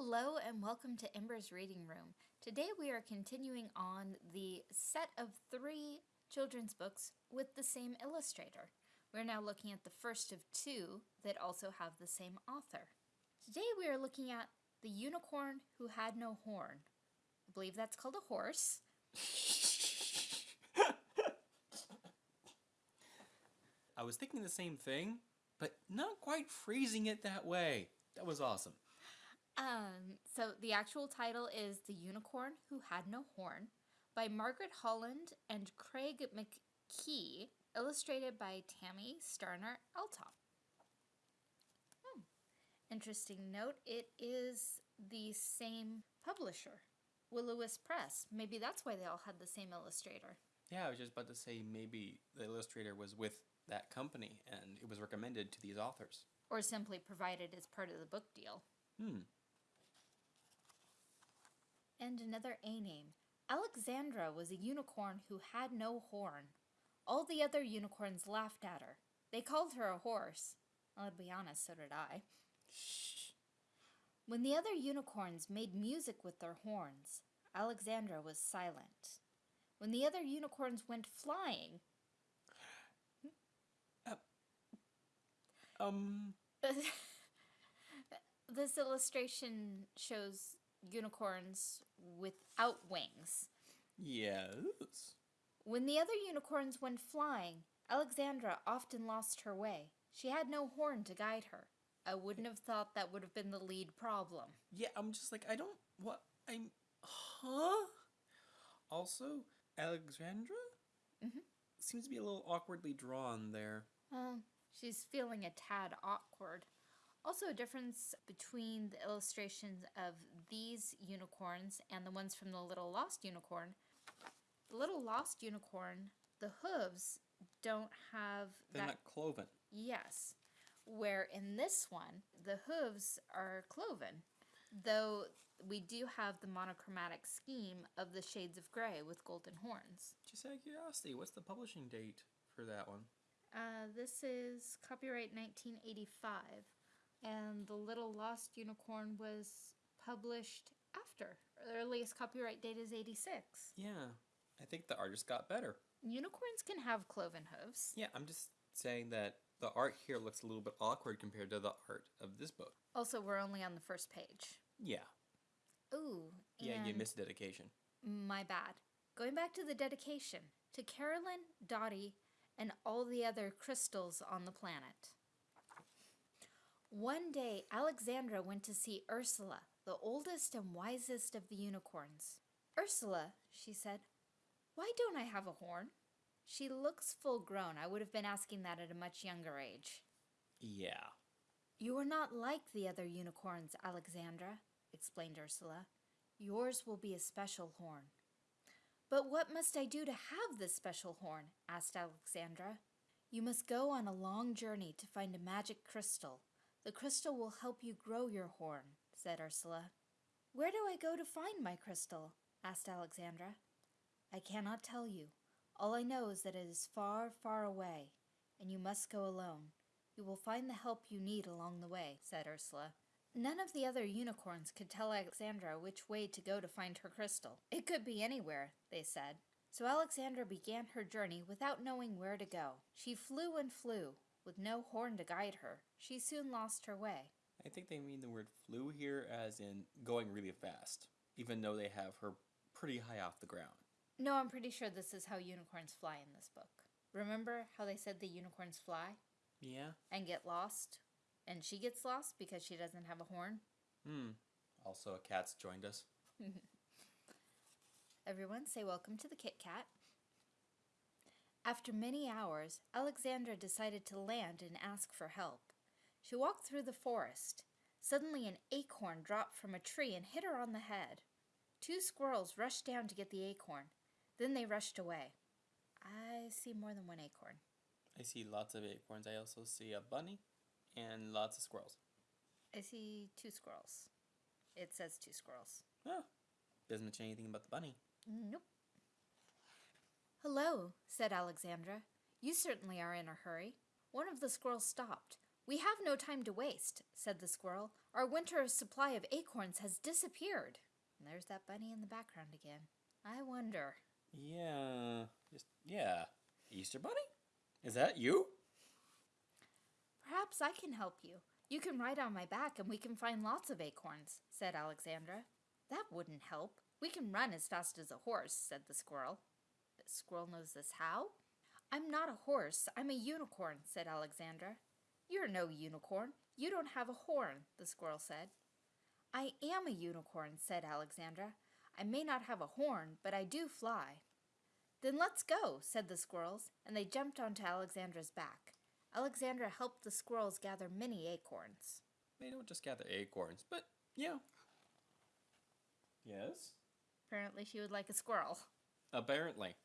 Hello and welcome to Ember's Reading Room. Today we are continuing on the set of three children's books with the same illustrator. We're now looking at the first of two that also have the same author. Today we are looking at The Unicorn Who Had No Horn. I believe that's called a horse. I was thinking the same thing, but not quite phrasing it that way. That was awesome. Um, so the actual title is The Unicorn Who Had No Horn by Margaret Holland and Craig McKee, illustrated by Tammy Starner Eltop. Hmm. Interesting note, it is the same publisher, Will-O-Wisp Press. Maybe that's why they all had the same illustrator. Yeah, I was just about to say maybe the illustrator was with that company and it was recommended to these authors. Or simply provided as part of the book deal. Hmm. And another A name. Alexandra was a unicorn who had no horn. All the other unicorns laughed at her. They called her a horse. Well, to be honest, so did I. Shh. When the other unicorns made music with their horns, Alexandra was silent. When the other unicorns went flying, Um, this illustration shows unicorns without wings. yes. When the other unicorns went flying, Alexandra often lost her way. She had no horn to guide her. I wouldn't have thought that would have been the lead problem. Yeah, I'm just like, I don't, what, I'm, huh? Also, Alexandra? Mhm. Seems to be a little awkwardly drawn there. Well, she's feeling a tad awkward. Also, a difference between the illustrations of these unicorns and the ones from the Little Lost Unicorn. The Little Lost Unicorn, the hooves don't have They're that. not cloven. Yes. Where in this one, the hooves are cloven, though we do have the monochromatic scheme of the shades of gray with golden horns. Just out of curiosity, what's the publishing date for that one? Uh, this is copyright 1985, and The Little Lost Unicorn was published after. The earliest copyright date is 86. Yeah, I think the artist got better. Unicorns can have cloven hooves. Yeah, I'm just saying that the art here looks a little bit awkward compared to the art of this book. Also, we're only on the first page. Yeah, Ooh, yeah, you missed dedication. My bad. Going back to the dedication to Carolyn, Dottie, and all the other crystals on the planet. One day, Alexandra went to see Ursula, the oldest and wisest of the unicorns. Ursula, she said, why don't I have a horn? She looks full grown. I would have been asking that at a much younger age. Yeah. You are not like the other unicorns, Alexandra, explained Ursula. Yours will be a special horn. But what must I do to have this special horn? asked Alexandra. You must go on a long journey to find a magic crystal. The crystal will help you grow your horn, said Ursula. Where do I go to find my crystal? asked Alexandra. I cannot tell you. All I know is that it is far, far away, and you must go alone. You will find the help you need along the way, said Ursula. None of the other unicorns could tell Alexandra which way to go to find her crystal. It could be anywhere, they said. So Alexandra began her journey without knowing where to go. She flew and flew, with no horn to guide her. She soon lost her way. I think they mean the word flew here as in going really fast, even though they have her pretty high off the ground. No, I'm pretty sure this is how unicorns fly in this book. Remember how they said the unicorns fly Yeah? and get lost? And she gets lost because she doesn't have a horn? Hmm. Also, a cat's joined us. Everyone say welcome to the Kit Kat. After many hours, Alexandra decided to land and ask for help. She walked through the forest. Suddenly, an acorn dropped from a tree and hit her on the head. Two squirrels rushed down to get the acorn. Then they rushed away. I see more than one acorn. I see lots of acorns. I also see a bunny and lots of squirrels. I see two squirrels. It says two squirrels. Oh, doesn't mention anything about the bunny. Nope. Hello, said Alexandra. You certainly are in a hurry. One of the squirrels stopped. We have no time to waste, said the squirrel. Our winter supply of acorns has disappeared. And there's that bunny in the background again. I wonder. Yeah. Just yeah. Easter Bunny? Is that you? Perhaps I can help you. You can ride on my back and we can find lots of acorns, said Alexandra. That wouldn't help. We can run as fast as a horse, said the squirrel. The squirrel knows this how? I'm not a horse, I'm a unicorn, said Alexandra. You're no unicorn. You don't have a horn, the squirrel said. I am a unicorn, said Alexandra. I may not have a horn, but I do fly. Then let's go, said the squirrels, and they jumped onto Alexandra's back. Alexandra helped the squirrels gather many acorns. They don't just gather acorns, but yeah. Yes? Apparently, she would like a squirrel. Apparently.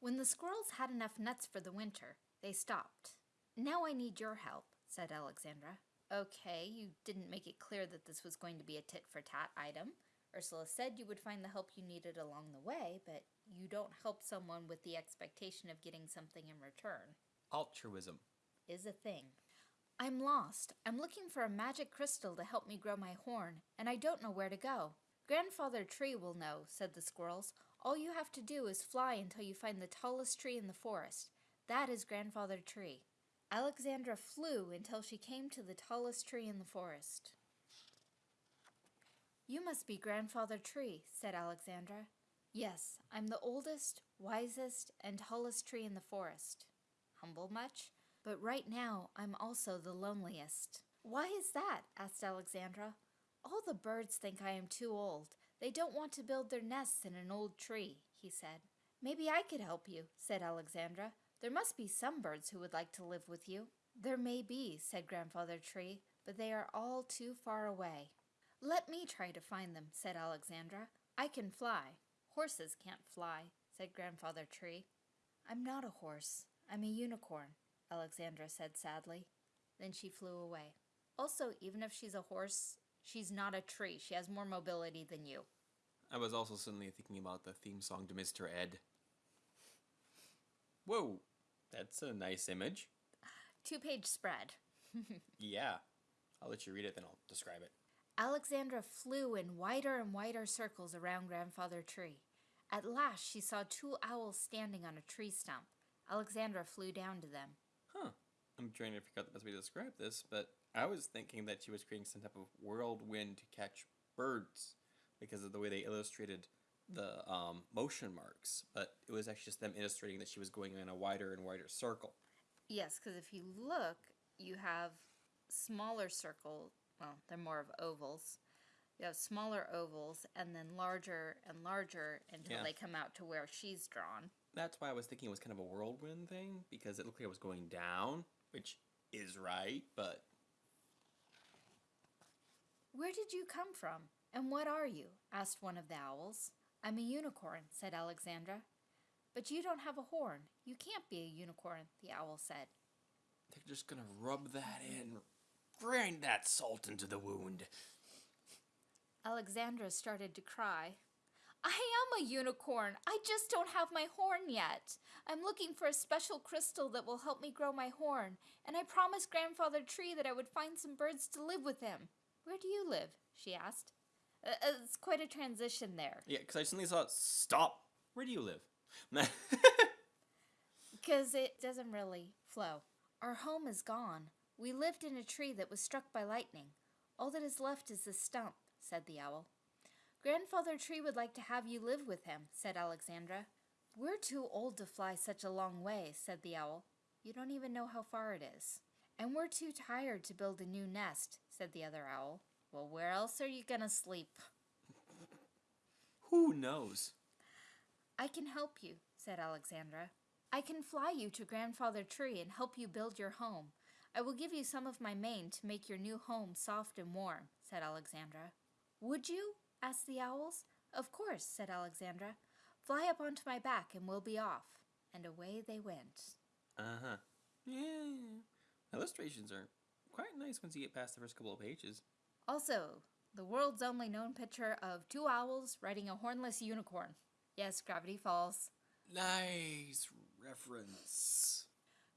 When the squirrels had enough nuts for the winter, they stopped. Now I need your help, said Alexandra. Okay, you didn't make it clear that this was going to be a tit for tat item. Ursula said you would find the help you needed along the way, but you don't help someone with the expectation of getting something in return. Altruism. Is a thing. I'm lost. I'm looking for a magic crystal to help me grow my horn, and I don't know where to go. Grandfather Tree will know, said the squirrels. All you have to do is fly until you find the tallest tree in the forest. That is Grandfather Tree. Alexandra flew until she came to the tallest tree in the forest. You must be Grandfather Tree, said Alexandra. Yes, I'm the oldest, wisest, and tallest tree in the forest. Humble much? But right now, I'm also the loneliest. Why is that? asked Alexandra. All the birds think I am too old. They don't want to build their nests in an old tree, he said. Maybe I could help you, said Alexandra. There must be some birds who would like to live with you. There may be, said Grandfather Tree, but they are all too far away. Let me try to find them, said Alexandra. I can fly. Horses can't fly, said Grandfather Tree. I'm not a horse. I'm a unicorn, Alexandra said sadly. Then she flew away. Also, even if she's a horse, she's not a tree. She has more mobility than you. I was also suddenly thinking about the theme song to Mr. Ed. Whoa, that's a nice image. Two page spread. Yeah. I'll let you read it, then I'll describe it. Alexandra flew in wider and wider circles around Grandfather Tree. At last, she saw two owls standing on a tree stump. Alexandra flew down to them. Huh. I'm trying to figure out the best way to describe this, but I was thinking that she was creating some type of whirlwind to catch birds because of the way they illustrated the um, motion marks. But it was actually just them illustrating that she was going in a wider and wider circle. Yes, because if you look, you have smaller circle. Well, they're more of ovals. You have smaller ovals and then larger and larger until Yeah. they come out to where she's drawn. That's why I was thinking it was kind of a whirlwind thing because it looked like it was going down, which is right, but Where did you come from? And what are you? asked one of the owls. I'm a unicorn, said Alexandra. But you don't have a horn. You can't be a unicorn, the owl said. they're just gonna rub that in, grind that salt into the wound. Alexandra started to cry. I am a unicorn. I just don't have my horn yet. I'm looking for a special crystal that will help me grow my horn, and I promised Grandfather Tree that I would find some birds to live with him. Where do you live? she asked. Uh, uh, it's quite a transition there, Yeah, because I suddenly thought, stop. Where do you live? because it doesn't really flow. Our home is gone. We lived in a tree that was struck by lightning. All that is left is the stump, said the owl. Grandfather Tree would like to have you live with him, said Alexandra. We're too old to fly such a long way, said the owl. You don't even know how far it is. And we're too tired to build a new nest, said the other owl. Well, where else are you gonna sleep? Who knows? I can help you, said Alexandra. I can fly you to Grandfather Tree and help you build your home. I will give you some of my mane to make your new home soft and warm, said Alexandra. Would you? asked the owls. Of course, said Alexandra. Fly up onto my back and we'll be off. And away they went. Uh huh. Yeah. Illustrations are quite nice once you get past the first couple of pages. Also, the world's only known picture of two owls riding a hornless unicorn. Yes, Gravity Falls. Nice reference.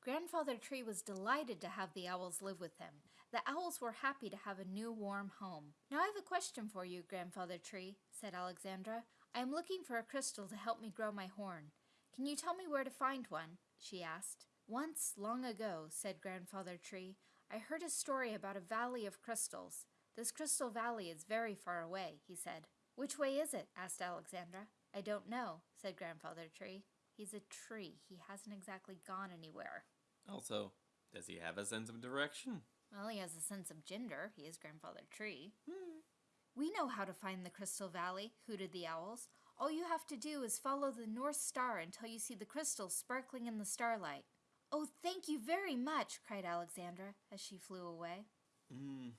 Grandfather Tree was delighted to have the owls live with him. The owls were happy to have a new warm home. Now I have a question for you, Grandfather Tree, said Alexandra. I am looking for a crystal to help me grow my horn. Can you tell me where to find one? she asked. Once, long ago, said Grandfather Tree, I heard a story about a valley of crystals. This crystal valley is very far away, he said. Which way is it? asked Alexandra. I don't know, said Grandfather Tree. He's a tree. He hasn't exactly gone anywhere. Also, does he have a sense of direction? Well, he has a sense of gender. He is Grandfather Tree. We know how to find the Crystal Valley, hooted the owls. All you have to do is follow the North Star until you see the crystals sparkling in the starlight. Oh, thank you very much, cried Alexandra as she flew away. hmm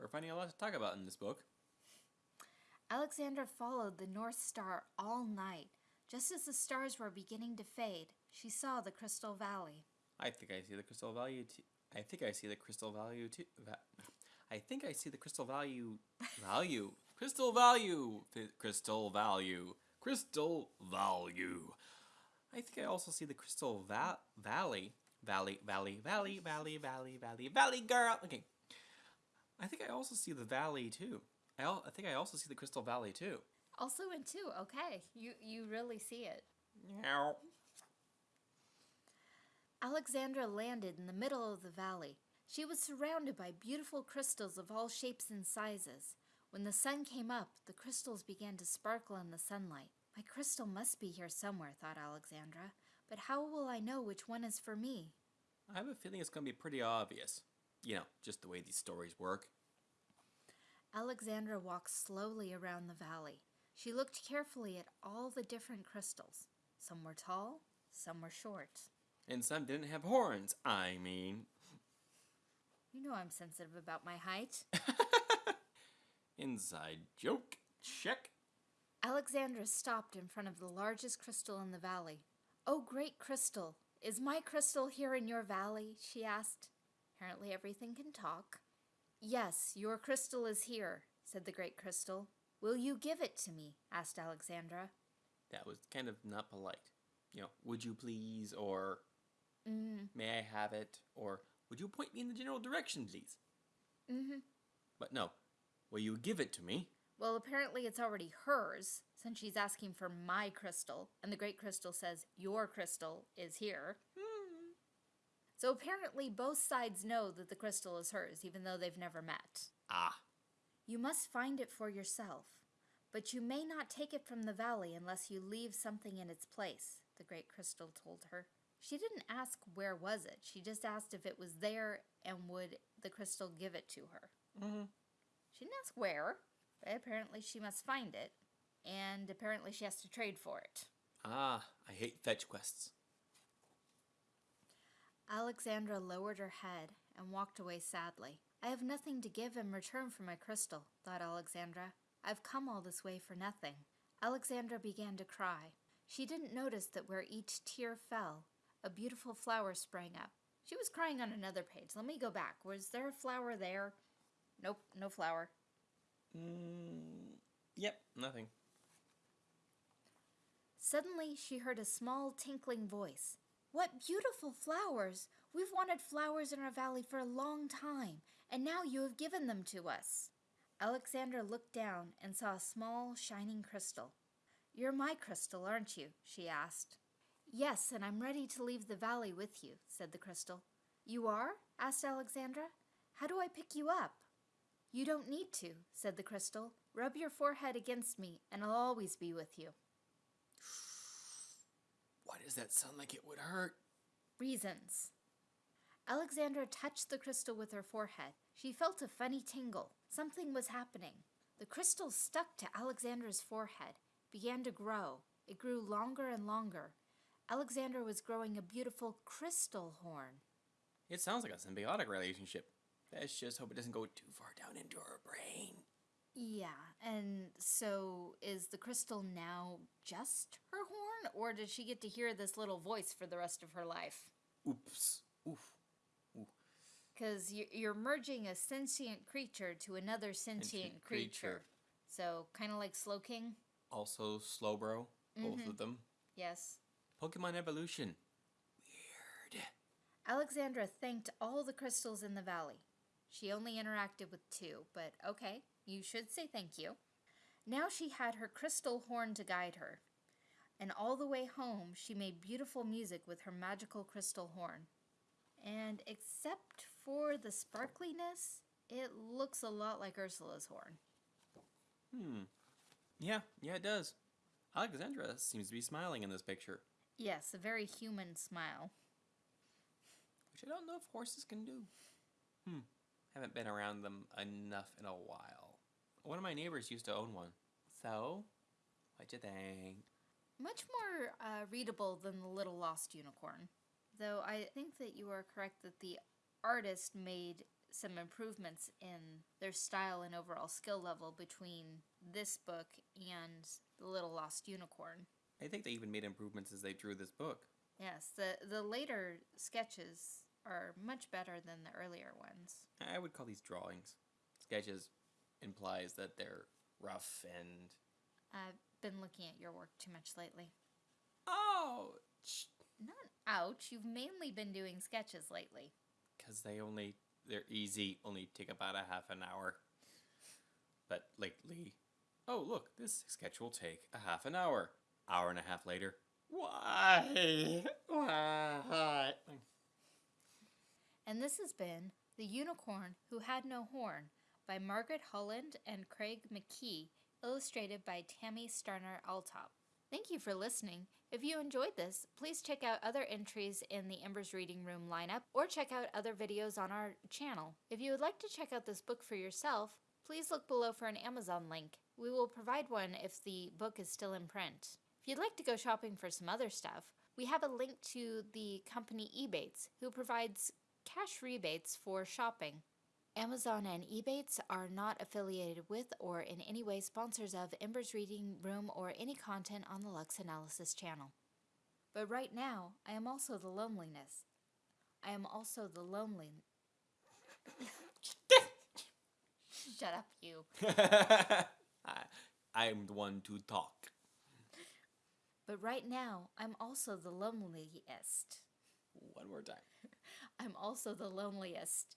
We're finding a lot to talk about in this book. Alexandra followed the North Star all night. Just as the stars were beginning to fade, she saw the Crystal Valley. I think I see the crystal value. T- I think I see the crystal value too. Va- I think I see the crystal value. Value. Crystal value. Th- Crystal value. Crystal value. I think I also see the crystal va- valley. Valley. Valley. Valley. Valley. Valley. Valley. Valley girl. Okay. I think I also see the valley too. I, al- I think I also see the crystal valley too. Also in two, okay. You you really see it. Meow. Alexandra landed in the middle of the valley. She was surrounded by beautiful crystals of all shapes and sizes. When the sun came up, the crystals began to sparkle in the sunlight. My crystal must be here somewhere, thought Alexandra. But how will I know which one is for me? I have a feeling it's going to be pretty obvious. You know, just the way these stories work. Alexandra walked slowly around the valley. She looked carefully at all the different crystals. Some were tall, some were short. And some didn't have horns, I mean. You know I'm sensitive about my height. Inside joke. Check. Alexandra stopped in front of the largest crystal in the valley. Oh, great crystal! Is my crystal here in your valley? she asked. Apparently, everything can talk. Yes, your crystal is here, said the great crystal. Will you give it to me? asked Alexandra. That was kind of not polite. You know, would you please, or Mm may I have it, or would you point me in the general direction, please? hmm. Mm hmm. But no, will you give it to me? Well, apparently it's already hers, since she's asking for my crystal, and the great crystal says, Your crystal is here. So apparently both sides know that the crystal is hers, even though they've never met. Ah, You must find it for yourself, but you may not take it from the valley unless you leave something in its place, the great crystal told her. She didn't ask where was it, she just asked if it was there and would the crystal give it to her. mm-hmm. She didn't ask where, but apparently she must find it, and apparently she has to trade for it. ah, I hate fetch quests. Alexandra lowered her head and walked away sadly. I have nothing to give in return for my crystal, thought Alexandra. I've come all this way for nothing. Alexandra began to cry. She didn't notice that where each tear fell, a beautiful flower sprang up. She was crying on another page. Let me go back. Was there a flower there? Nope, no flower. Mm, yep, nothing. Suddenly, she heard a small tinkling voice. What beautiful flowers! We've wanted flowers in our valley for a long time, and now you have given them to us. Alexandra looked down and saw a small, shining crystal. You're my crystal, aren't you? she asked. Yes, and I'm ready to leave the valley with you, said the crystal. You are? asked Alexandra. How do I pick you up? You don't need to, said the crystal. Rub your forehead against me, and I'll always be with you. Why does that sound like it would hurt? Reasons. Alexandra touched the crystal with her forehead. She felt a funny tingle. Something was happening. The crystal stuck to Alexandra's forehead, began to grow. It grew longer and longer. Alexandra was growing a beautiful crystal horn. It sounds like a symbiotic relationship. Let's just hope it doesn't go too far down into her brain. Yeah, and so is the crystal now just her horn, or does she get to hear this little voice for the rest of her life? Oops. Oof. Because you're merging a sentient creature to another sentient, Sentient creature. creature. So, kind of like Slowking? Also, Slowbro. Both Mhm. of them. Yes. Pokemon evolution. Weird. Alexandra thanked all the crystals in the valley. She only interacted with two, but okay, you should say thank you. Now she had her crystal horn to guide her, and all the way home she made beautiful music with her magical crystal horn. And except for the sparkliness, it looks a lot like Ursula's horn. Hmm. Yeah, yeah, it does. Alexandra seems to be smiling in this picture, Yes, a very human smile. which I don't know if horses can do. Hmm. Haven't been around them enough in a while. One of my neighbors used to own one. So, what do you think? Much more uh, readable than The Little Lost Unicorn. Though I think that you are correct that the artist made some improvements in their style and overall skill level between this book and The Little Lost Unicorn. I think they even made improvements as they drew this book. Yes, the, the later sketches are much better than the earlier ones. I would call these drawings. Sketches implies that they're rough and I've been looking at your work too much lately. oh, Not ouch, you've mainly been doing sketches lately. because they only they're easy, only take about a half an hour. But lately, oh look, this sketch will take a half an hour. Hour and a half later. Why? Why? And this has been The Unicorn Who Had No Horn by Margaret Holland and Craig McKee, illustrated by Tammy Starner Altop. Thank you for listening. If you enjoyed this, please check out other entries in the Embers Reading Room lineup or check out other videos on our channel. If you would like to check out this book for yourself, please look below for an Amazon link. We will provide one if the book is still in print. If you'd like to go shopping for some other stuff, we have a link to the company Ebates, who provides cash rebates for shopping. Amazon and Ebates are not affiliated with or in any way sponsors of Ember's Reading Room or any content on the Lux Analysis channel. But right now, I am also the loneliness. I am also the lonely. Shut up, you. I, I'm the one to talk. But right now, I'm also the loneliest. One more time. I'm also the loneliest.